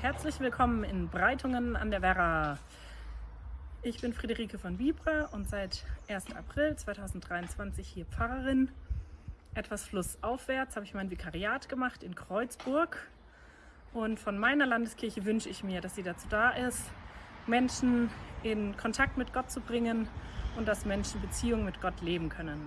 Herzlich willkommen in Breitungen an der Werra. Ich bin Friederike von Vibra und seit 1. April 2023 hier Pfarrerin. Etwas flussaufwärts habe ich mein Vikariat gemacht in Kreuzburg. Und von meiner Landeskirche wünsche ich mir, dass sie dazu da ist, Menschen in Kontakt mit Gott zu bringen und dass Menschen Beziehungen mit Gott leben können.